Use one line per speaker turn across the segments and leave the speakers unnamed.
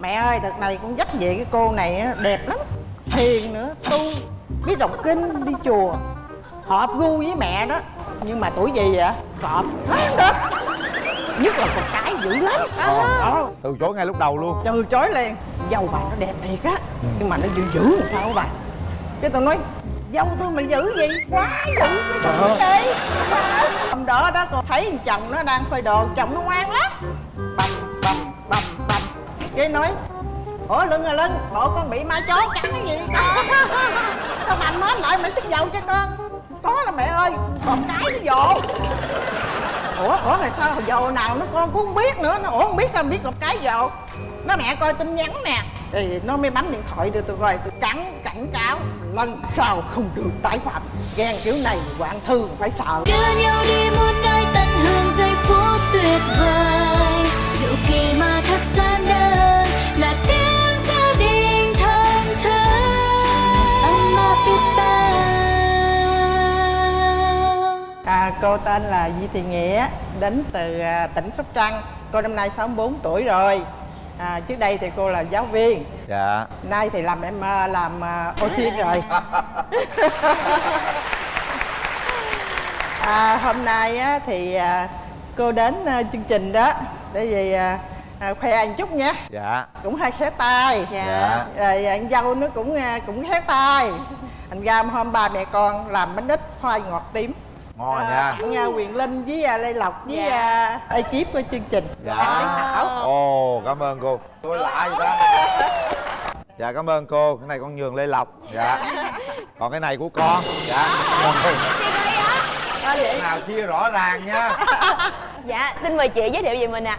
mẹ ơi đợt này con dắt về cái cô này á, đẹp lắm. Hiền nữa tu biết đọc kinh đi chùa. Hợp gu với mẹ đó. Nhưng mà tuổi gì vậy? Cọp không được nhất là con cái dữ lắm. Đó
từ chối ngay lúc đầu luôn.
Từ chối liền. Dâu bà nó đẹp thiệt á. Nhưng mà nó dữ dữ làm sao bà? Cái tôi nói dâu tôi mà dữ gì? Quá dữ cái nói gì hôm đó đó con thấy thằng chồng nó đang phơi đồ chồng nó ngoan lắm. Bầm bầm bầm bầm cái nói ủa lưng à lưng bộ con bị ma chó cắn cái gì con, sao bầm mến lại mày xức dầu cho con? Có là mẹ ơi còn cái nó dồ. Ủa ủa là sao hồi dồ nào nó con cũng không biết nữa nó ủa không biết sao biết cột cái dồ. Nó mẹ coi tin nhắn nè. Thì nó mới bấm điện thoại đưa tôi coi tôi cắn cảnh cáo lần sau không được tái phạm? Ghen kiểu này quản thư phải sợ.
Đưa nhau đi muôn nơi tận hưởng giây phút tuyệt vời diệu kỳ mà thật gian đơn là tiếng gia đình thân thơ ấm áp biết bao
À, cô tên là Di Thị Nghĩa, đến từ à, tỉnh Sóc Trăng. Cô năm nay 64 tuổi rồi. À, trước đây thì cô là giáo viên,
dạ
nay thì làm em à, làm à, oxy rồi. à, hôm nay á, thì à, cô đến à, chương trình đó để vì à, à, khoe anh chút nha.
dạ.
Cũng hơi khéo tay.
dạ.
Rồi anh dâu nó cũng à, cũng khéo tay. Thành ra hôm ba mẹ con làm bánh ít khoai ngọt tím.
ngon
À,
nha.
tặng à, Quyền Linh với à, Lê Lộc với
Dạ.
à, ekip của chương trình.
Dạ.
Anh
ồ cảm ơn cô. Tôi lạ vậy đó dạ cảm ơn cô. Cái này con nhường lê lộc. Dạ. Còn cái này của con. Dạ.
À,
nào chia rõ ràng nha
Dạ, xin mời chị giới thiệu về mình ạ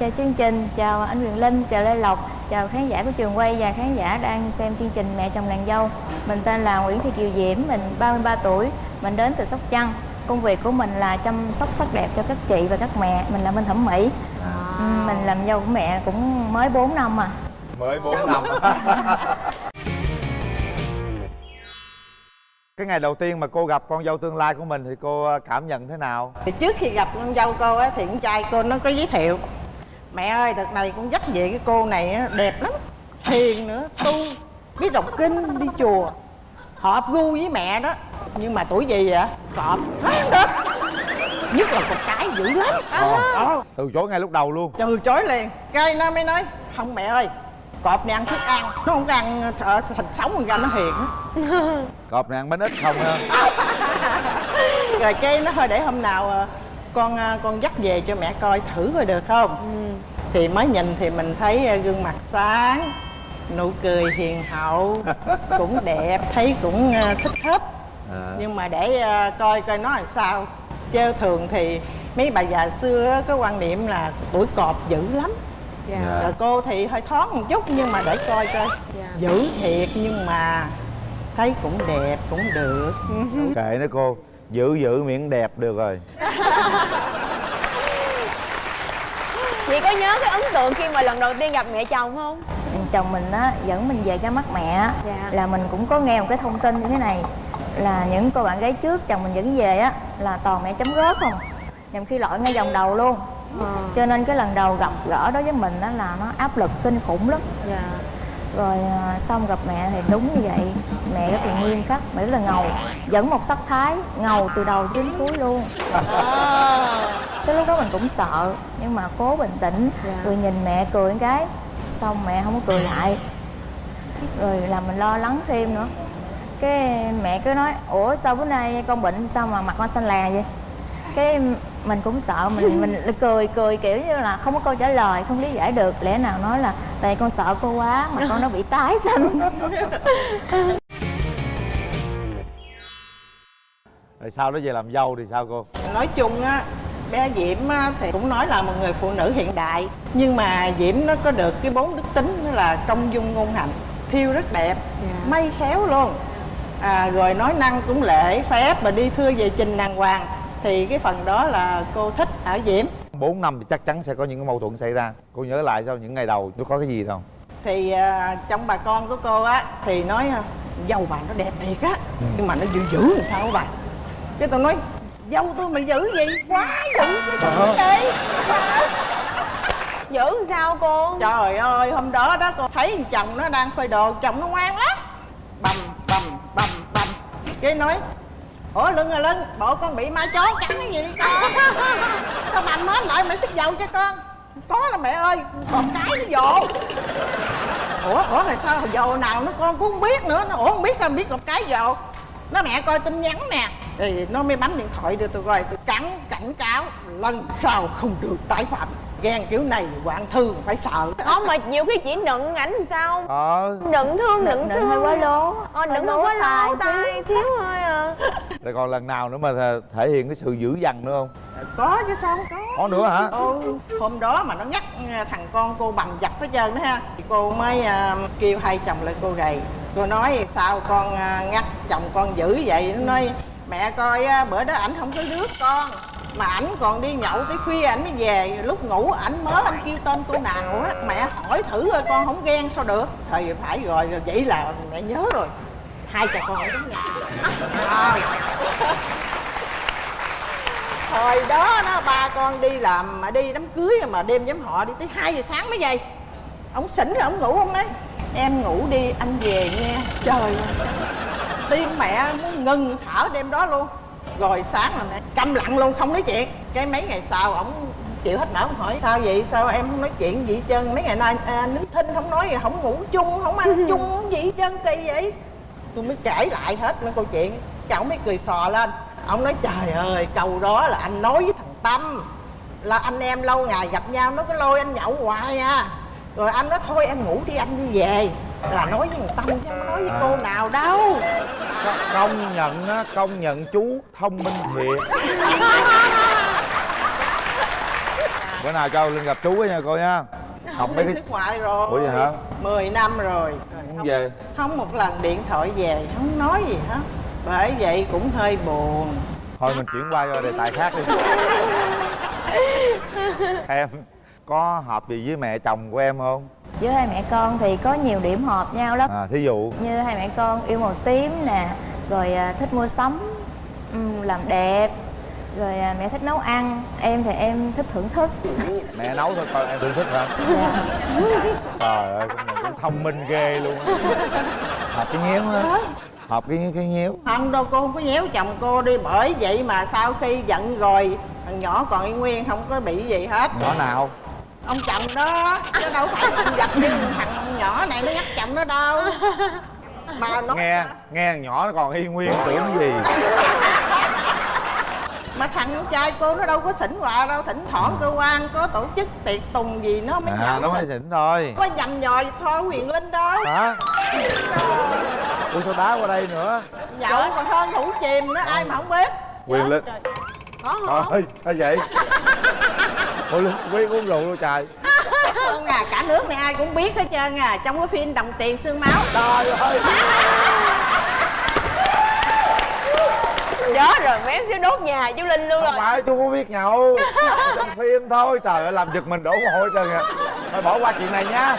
Chào chương trình, chào anh Quyền Linh, chào Lê Lộc, chào khán giả của trường quay và khán giả đang xem chương trình Mẹ chồng nàng dâu. Mình tên là Nguyễn Thị Kiều Diễm, mình 33 tuổi, mình đến từ Sóc Trăng. Công việc của mình là chăm sóc sắc đẹp cho các chị và các mẹ, mình là bên thẩm mỹ. Ừ, Mình làm dâu của mẹ cũng mới 4 năm à.
mới bốn năm cái ngày đầu tiên mà cô gặp con dâu tương lai của mình thì cô cảm nhận thế nào?
Thì trước khi gặp con dâu cô á thì con trai cô nó có giới thiệu mẹ ơi đợt này con dắt về cái cô này á, đẹp lắm hiền nữa tu biết đọc kinh đi chùa hợp gu với mẹ đó. Nhưng mà tuổi gì vậy? Cọp không được nhất là con cái dữ lắm. Đó
từ chối ngay lúc đầu luôn.
Từ chối liền cái nó mới nói không mẹ ơi cọp này ăn thức ăn nó không có ăn ở thịt sống con ra nó hiền á.
Cọp này ăn bánh ít không ha?
Rồi cái nó thôi để hôm nào ờ, con ờ, con dắt về cho mẹ coi thử coi được không? Thì mới nhìn thì mình thấy ờ, gương mặt sáng nụ cười hiền hậu cũng đẹp thấy cũng ờ, thích thích
à.
nhưng mà để ờ, coi coi nó làm sao. Chứ thường thì mấy bà già xưa có quan niệm là tuổi cọp dữ lắm
Dạ.
rồi cô thì hơi thoáng một chút nhưng mà để coi coi
Dạ.
dữ thiệt nhưng mà thấy cũng đẹp cũng được
kệ nó cô giữ giữ miệng đẹp được rồi
Chị có nhớ cái ấn tượng khi mà lần đầu tiên gặp mẹ chồng không?
Chồng mình á, dẫn mình về cái mắt mẹ á,
Dạ.
là mình cũng có nghe một cái thông tin như thế này là những cô bạn gái trước chồng mình dẫn về á là toàn mẹ chấm gót không nhằm khi lội ngay vòng đầu luôn cho nên cái lần đầu gặp gỡ đối với mình đó là nó áp lực kinh khủng lắm.
Dạ.
Rồi à, xong gặp mẹ thì đúng như vậy. Mẹ rất là nghiêm khắc mẹ rất là ngầu dẫn một sắc thái ngầu từ đầu đến cuối luôn. Cái lúc đó mình cũng sợ nhưng mà cố bình tĩnh
Dạ.
rồi nhìn mẹ cười một cái xong mẹ không có cười lại. Rồi làm mình lo lắng thêm nữa. Cái mẹ cứ nói ủa sao bữa nay con bệnh sao mà mặt con xanh là vậy cái mình cũng sợ mình mình cười cười kiểu như là không có câu trả lời không lý giải được. Lẽ nào nói là tại con sợ cô quá mà con nó bị tái xanh
rồi sau đó về làm dâu thì sao cô?
Nói chung á bé diễm á, thì cũng nói là một người phụ nữ hiện đại. Nhưng mà diễm nó có được cái bốn đức tính đó là công dung ngôn hạnh thiêu rất đẹp
Dạ.
may khéo luôn. À, rồi nói năng cũng lễ phép và đi thưa về trình đàng hoàng thì cái phần đó là cô thích ở diễm.
4 năm thì chắc chắn sẽ có những cái mâu thuẫn xảy ra. Cô nhớ lại sau những ngày đầu nó có cái gì đâu.
Thì à, trong bà con của cô á thì nói à, dâu bà nó đẹp thiệt á nhưng mà nó dữ dữ làm sao bà? Cái tôi nói dâu tôi mà dữ gì? Quá dữ cái tôi gì
Dữ làm sao cô?
Trời ơi hôm đó đó cô thấy thằng chồng nó đang phơi đồ chồng nó ngoan lắm. Bầm bầm bầm bầm. Cái nói ủa lưng à lưng. Bộ con bị ma chó cắn cái gì con? Sao bầm hết lại mày xích dầu cho con? Có là mẹ ơi còn cái nó dồ. Ủa ủa là sao dồ nào nó con cũng không biết nữa. Nó ủa không biết sao không biết một cái dồ. Nó mẹ coi tin nhắn nè. Thì nó mới bấm điện thoại đưa tôi coi. Tôi cắn cảnh cáo lần sau không được tái phạm. Ghen kiểu này hoạn thư phải sợ.
Không mà nhiều khi chỉ nựng ảnh sao?
Ờ.
Nựng thương nựng
Nựng
thương
hơi quá lố.
Ờ nựng hơi quá lố tay Thiếu thôi à
rồi còn lần nào nữa mà thể- hiện cái sự dữ dằn nữa không?
Có chứ sao không có.
Có nữa hả?
Ừ hôm đó mà nó nhắc à, thằng con cô bầm dập hết trơn đó ha. Thì cô mới à, kêu hai chồng lại cô gầy cô nói sao con à, nhắc chồng con dữ vậy? Nó nói mẹ coi á, bữa đó ảnh không có rước con mà ảnh còn đi nhậu tới khuya ảnh mới về. Lúc ngủ ảnh mới anh kêu tên cô nào á mẹ hỏi thử coi con không ghen sao được. Thì phải rồi vậy là mẹ nhớ rồi hai cha con ở trong nhà rồi. Hồi đó đó ba con đi làm mà đi đám cưới mà đêm nhóm họ đi tới 2 giờ sáng mới về. Ông xỉn rồi ông ngủ không đấy? Em ngủ đi anh về nghe. Trời ơi. Tim mẹ muốn ngừng thở đêm đó luôn. Rồi sáng là mẹ câm lặng luôn không nói chuyện. Cái mấy ngày sau ổng chịu hết ông hỏi. Sao vậy? Sao em không nói chuyện gì trơn? Mấy ngày nay à, nín thinh không nói gì không ngủ chung không ăn chung gì trơn kỳ vậy tôi mới kể lại hết mấy câu chuyện. Cái ổng mới cười sò lên. Ông nói trời ơi câu đó là anh nói với thằng tâm là anh em lâu ngày gặp nhau nó có lôi anh nhậu hoài à. Rồi anh nói thôi em ngủ đi anh đi về. Là nói với thằng tâm chứ không nói với cô nào đâu.
Công nhận á công nhận chú thông minh thiệt. Bữa nào cho lên gặp chú á nha cô nha học mấy cái
xuất ngoại rồi
Ủa vậy hả?
10 năm rồi.
Không về.
không một lần điện thoại về không nói gì hết. Bởi vậy cũng hơi buồn.
Thôi mình chuyển qua cho đề tài khác đi. Em có hợp gì với mẹ chồng của em không?
Với hai mẹ con thì có nhiều điểm hợp nhau lắm.
À thí dụ?
Như hai mẹ con yêu màu tím nè Rồi à, thích mua sắm Làm đẹp Rồi à, mẹ thích nấu ăn Em thì em thích thưởng thức.
Mẹ nấu thôi con em thưởng thức hả?
Dạ.
trời ơi con này cũng thông minh ghê luôn á. Hợp cái nhéo á. Hợp cái cái nhéo
không đâu cô không có nhéo chồng cô đi bởi vậy mà sau khi giận rồi thằng nhỏ còn y nguyên không có bị gì hết.
Nhỏ nào?
Ông chồng đó chứ đâu phải thằng giật như thằng nhỏ này nó nhắc chồng nó đâu. Mà nó
nghe nghe thằng nhỏ nó còn y nguyên tưởng gì
mà thằng con trai cô nó đâu có xỉn quà đâu thỉnh thoảng cơ quan có tổ chức tiệc tùng gì nó mới
à
nhậu
nó mới
xỉn.
thôi.
Có nhầm nhò thôi huyền linh đâu
hả? Ủa sao đá qua đây nữa?
Nhậu còn hơn thủ chìm nữa ai mà không biết.
Quyền linh.
Có
ơi sao vậy? Ủa linh quý uống rượu luôn trời.
Không à cả nước này ai cũng biết hết trơn à trong cái phim đồng tiền xương máu. Trời ơi
Đó rồi mém xíu đốt nhà chú Linh luôn
không
rồi.
phải chú có biết nhậu. Trong phim thôi trời ơi làm giật mình đổ mồ hôi trơn à thôi bỏ qua chuyện này nhá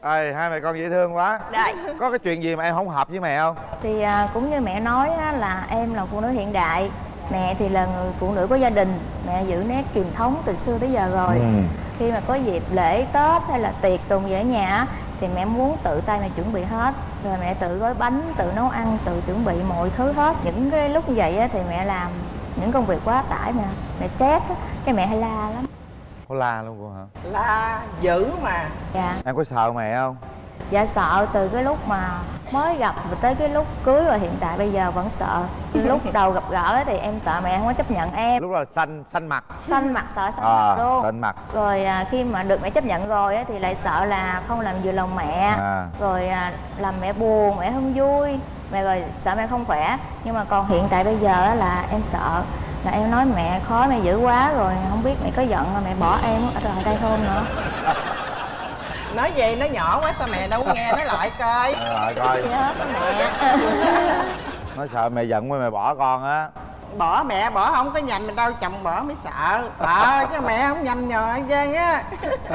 ơi hai mẹ con dễ thương quá.
Đây.
Có cái chuyện gì mà em không hợp với mẹ không?
Thì à, cũng như mẹ nói á, là em là phụ nữ hiện đại. Mẹ thì là người phụ nữ có gia đình. Mẹ giữ nét truyền thống từ xưa tới giờ rồi.
Ừ.
Khi mà có dịp lễ Tết hay là tiệc tùng ở nhà á, Thì mẹ muốn tự tay mẹ chuẩn bị hết Rồi mẹ tự gói bánh, tự nấu ăn, tự chuẩn bị mọi thứ hết. Những cái lúc như vậy á, thì mẹ làm những công việc quá tải mà. Mẹ stress á, cái mẹ hay la lắm.
Có la luôn cô hả?
Là dữ mà.
Dạ.
Em có sợ mẹ không
Dạ sợ từ cái lúc mà mới gặp và tới cái lúc cưới và hiện tại bây giờ vẫn sợ. Lúc đầu gặp gỡ thì em sợ mẹ không có chấp nhận em.
Lúc đó là xanh xanh mặt.
Xanh mặt sợ xanh
à
mặt luôn.
xanh mặt.
Rồi à, khi mà được mẹ chấp nhận rồi á, thì lại sợ là không làm vừa lòng mẹ.
À.
Rồi à, làm mẹ buồn, mẹ không vui. Mẹ rồi sợ mẹ không khỏe. Nhưng mà còn hiện tại bây giờ á, là em sợ. Là em nói mẹ khó mẹ dữ quá rồi Không biết mẹ có giận mà mẹ bỏ em ở lại đây không nữa
nói vậy nó nhỏ quá sao mẹ đâu có nghe? Nói lại coi.
Nói lại coi.
Nhớ mẹ.
Nó sợ mẹ giận mới mẹ bỏ con á.
Bỏ mẹ bỏ không có nhầm mình đâu chồng bỏ mới sợ. Ờ chứ mẹ không nhầm nhò trơn á.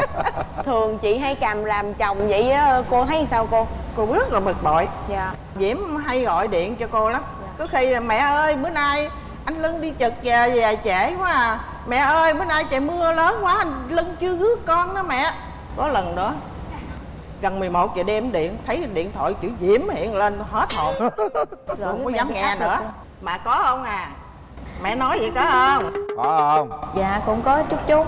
Thường chị hay cầm làm chồng vậy á Cô thấy sao cô?
cô rất là bực bội.
Dạ.
Diễm hay gọi điện cho cô lắm. Có khi là mẹ ơi bữa nay anh lưng đi trực về về trễ quá à. Mẹ ơi bữa nay trời mưa lớn quá lưng chưa rước con đó mẹ có lần đó gần 11 giờ đêm điện thấy điện thoại chữ diễm hiện lên hết hồn.
Rồi
không có dám nghe nữa. mà có không à? Mẹ nói vậy có không?
Có không?
Dạ cũng có chút chút.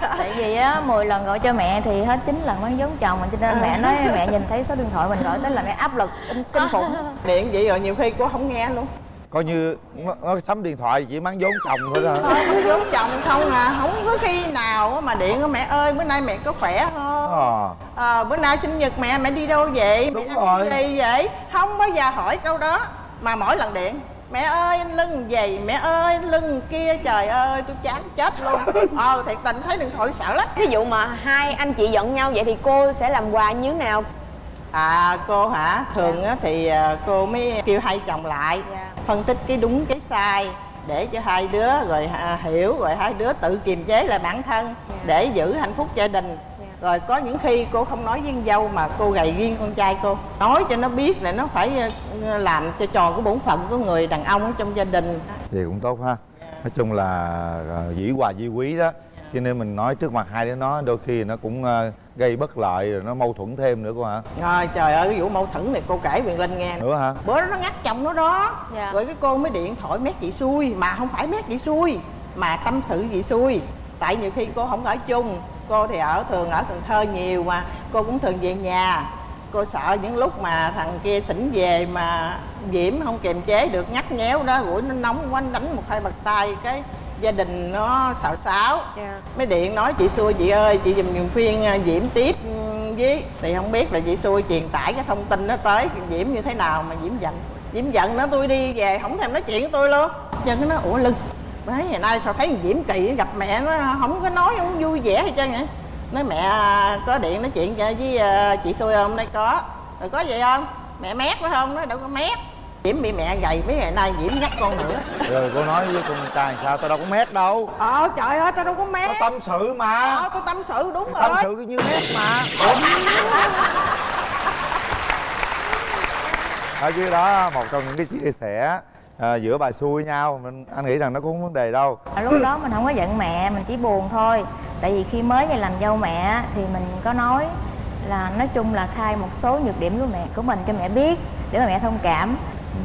Tại vì á 10 lần gọi cho mẹ thì hết chín lần mới giống chồng mình cho nên mẹ nói mẹ nhìn thấy số điện thoại mình gọi tới là mẹ áp lực kinh, khủng.
Điện vậy rồi nhiều khi cô không nghe luôn.
Coi như nó, nó sắm điện thoại chỉ mang vốn chồng thôi đó
không giống chồng không à không có khi nào mà điện mẹ ơi bữa nay mẹ có khỏe
ờ
Ờ, bữa nay sinh nhật mẹ mẹ đi đâu vậy
Đúng
mẹ
rồi.
gì vậy không bao giờ hỏi câu đó mà mỗi lần điện mẹ ơi anh lưng gì mẹ ơi anh lưng kia trời ơi tôi chán chết luôn ờ thiệt tình thấy điện thoại sợ lắm
Ví dụ mà hai anh chị giận nhau vậy thì cô sẽ làm quà như thế nào?
à cô hả thường á thì à, cô mới kêu hai chồng lại
Dạ.
phân tích cái đúng cái sai để cho hai đứa rồi à, hiểu rồi hai đứa tự kiềm chế lại bản thân để giữ hạnh phúc gia đình
Dạ.
Rồi có những khi cô không nói với con dâu mà cô gầy riêng con trai cô. Nói cho nó biết là nó phải ờ, làm cho tròn cái bổn phận của người đàn ông ở trong gia đình.
Thì cũng tốt ha. Nói chung là ờ, dĩ hòa vi quý đó. Cho nên mình nói trước mặt hai đứa nó đôi khi nó cũng ờ, gây bất lợi rồi nó mâu thuẫn thêm nữa cô hả?
Rồi trời ơi cái vụ mâu thuẫn này cô kể Quyền Linh nghe
nữa hả?
Bữa đó nó ngắt chồng nó đó.
Dạ.
rồi cái cô mới điện thoại mét chị xui mà không phải mét chị xui mà tâm sự chị xui. Tại nhiều khi cô không ở chung cô thì ở thường ở cần thơ nhiều mà. Cô cũng thường về nhà. Cô sợ những lúc mà thằng kia xỉn về mà diễm không kiềm chế được ngắt nhéo đó rủi nó nóng quá đánh một hai bật tay cái gia đình nó xào xáo.
Dạ.
mới điện nói chị xui chị ơi chị dùm dùm phiên à, diễm tiếp với. Thì không biết là chị xui truyền tải cái thông tin đó tới diễm như thế nào mà diễm giận. Diễm giận nó tôi đi về không thèm nói chuyện với tôi luôn. Chân nó ủa lưng mấy ngày nay sao thấy diễm kỳ gặp mẹ nó không có nói không vui vẻ hay trơn vậy? Nói mẹ có điện nói chuyện với à, chị xui không đây có. Rồi có gì không? Mẹ mét phải không? Nó đâu có mét. Diễm bị mẹ gầy mấy ngày nay diễm nhắc con nữa.
Rồi cô nói với con trai sao tao đâu có mét đâu.
Ờ trời ơi tao đâu có mét.
Tao tâm sự mà.
Ờ tôi tâm sự đúng
tâm
rồi.
sự như mét mà. Ở dưới đó một trong những cái chia sẻ à, giữa bà xui nhau mình anh nghĩ rằng nó cũng không vấn đề đâu.
À, lúc đó mình không có giận mẹ mình chỉ buồn thôi. Tại vì khi mới về làm dâu mẹ thì mình có nói là nói chung là khai một số nhược điểm của mẹ của mình cho mẹ biết để mà mẹ thông cảm.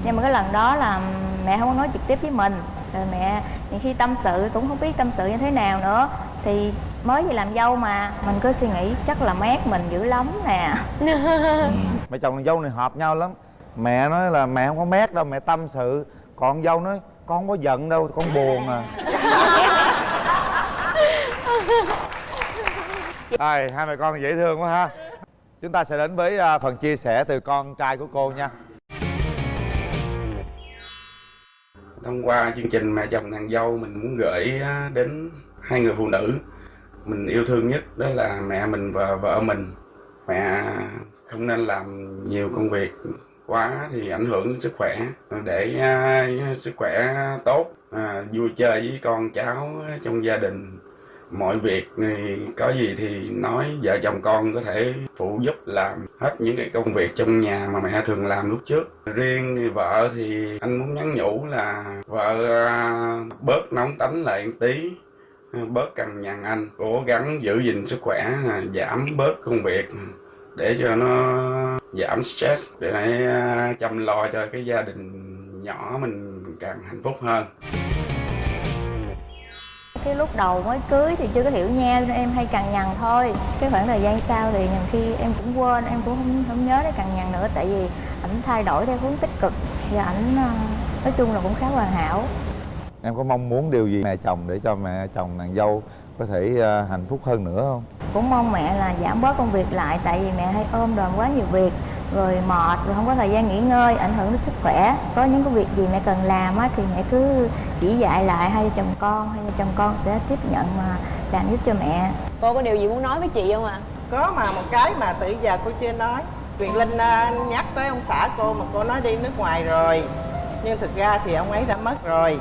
Nhưng mà cái lần đó là mẹ không có nói trực tiếp với mình. Rồi mẹ những khi tâm sự cũng không biết tâm sự như thế nào nữa. Thì mới về làm dâu mà mình cứ suy nghĩ chắc là mát mình dữ lắm nè.
Mẹ chồng con dâu này hợp nhau lắm. Mẹ nói là mẹ không có mét đâu mẹ tâm sự còn dâu nói con không có giận đâu con buồn à. Rồi, hai mẹ con dễ thương quá ha. Chúng ta sẽ đến với à, phần chia sẻ từ con trai của cô nha.
Thông qua chương trình mẹ chồng nàng dâu mình muốn gửi à, đến hai người phụ nữ mình yêu thương nhất đó là mẹ mình và vợ mình. Mẹ không nên làm nhiều công việc quá thì ảnh hưởng đến sức khỏe. Để à, sức khỏe tốt à, vui chơi với con cháu trong gia đình. Mọi việc thì có gì thì nói, vợ chồng con có thể phụ giúp làm hết những cái công việc trong nhà mà mẹ thường làm lúc trước. Riêng vợ thì anh muốn nhắn nhủ là vợ à, bớt nóng tánh lại một tí, bớt cằn nhằn anh. Cố gắng giữ gìn sức khỏe, giảm bớt công việc để cho nó giảm stress để à, chăm lo cho cái gia đình nhỏ mình càng hạnh phúc hơn.
Cái lúc đầu mới cưới thì chưa có hiểu nhau nên em hay cằn nhằn thôi. Cái khoảng thời gian sau thì nhiều khi em cũng quên em cũng không không nhớ đến cằn nhằn nữa tại vì ảnh thay đổi theo hướng tích cực và ảnh ờ, nói chung là cũng khá hoàn hảo.
Em có mong muốn điều gì mẹ chồng để cho mẹ chồng nàng dâu có thể à, hạnh phúc hơn nữa không?
Cũng mong mẹ là giảm bớt công việc lại tại vì mẹ hay ôm đồm quá nhiều việc rồi mệt rồi không có thời gian nghỉ ngơi ảnh hưởng đến sức khỏe. Có những cái việc gì mẹ cần làm á, thì mẹ cứ chỉ dạy lại hai vợ chồng con hai vợ chồng con sẽ tiếp nhận mà làm giúp cho mẹ.
Cô có điều gì muốn nói với chị không ạ?
có mà một cái mà từ giờ cô chưa nói. Quyền linh à, nhắc tới ông xã cô mà cô nói đi nước ngoài rồi. Nhưng thực ra thì ông ấy đã mất rồi.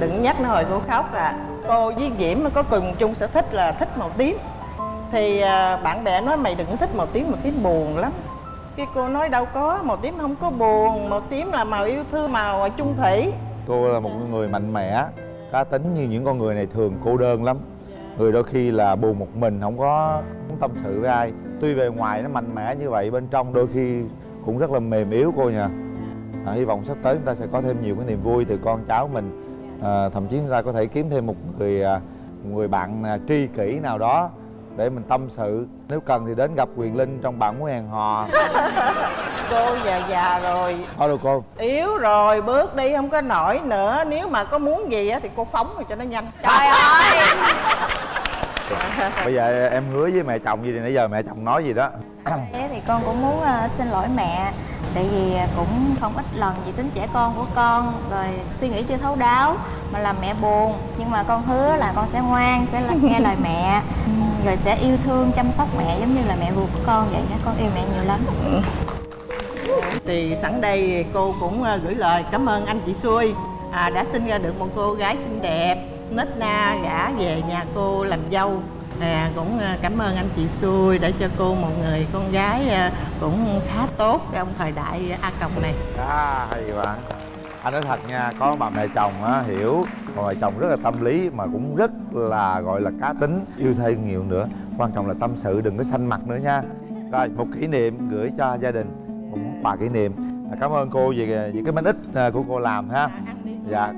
Đừng nhắc nó hồi cô khóc à. Cô với diễm có cùng chung sở thích là thích màu tím thì à, bạn bè nói mày đừng thích màu tím màu tím buồn lắm. Cái cô nói đâu có màu tím không có buồn màu tím là màu yêu thương màu trung thủy.
Cô là một người mạnh mẽ cá tính như những con người này thường cô đơn lắm. Người đôi khi là buồn một mình không có muốn tâm sự với ai. Tuy bề ngoài nó mạnh mẽ như vậy bên trong đôi khi cũng rất là mềm yếu cô nha. À, hy vọng sắp tới chúng ta sẽ có thêm nhiều cái niềm vui từ con cháu mình. À, thậm chí chúng ta có thể kiếm thêm một người à, một người bạn à, tri kỷ nào đó để mình tâm sự. Nếu cần thì đến gặp quyền linh trong bạn muốn hẹn hò.
Cô già già rồi.
Thôi được cô.
Yếu rồi bước đi không có nổi nữa. Nếu mà có muốn gì á thì cô phóng rồi cho nó nhanh.
Trời ơi!
Bây giờ em hứa với mẹ chồng gì thì nãy giờ mẹ chồng nói gì đó.
Thế thì con cũng muốn ờ, xin lỗi mẹ Tại vì cũng không ít lần vì tính trẻ con của con Rồi suy nghĩ chưa thấu đáo Mà làm mẹ buồn. Nhưng mà con hứa là con sẽ ngoan, sẽ là- nghe lời mẹ Rồi sẽ yêu thương, chăm sóc mẹ giống như là mẹ ruột của con vậy đó Con yêu mẹ nhiều lắm.
Thì sẵn đây cô cũng ờ, gửi lời cảm ơn anh chị xuôi à, đã sinh ra được một cô gái xinh đẹp nết na gả về nhà cô làm dâu. À, cũng ờ, cảm ơn anh chị xuôi đã cho cô một người con gái ờ, cũng khá tốt trong thời đại a còng này.
À hay bạn anh nói thật nha có bà mẹ chồng á hiểu. Còn mẹ chồng rất là tâm lý mà cũng rất là gọi là cá tính yêu thêm nhiều nữa. Quan trọng là tâm sự đừng có xanh mặt nữa nha. Rồi một kỷ niệm gửi cho gia đình một món quà kỷ niệm. À, cảm ơn cô vì vì cái bánh ít à, của cô làm ha. Dạ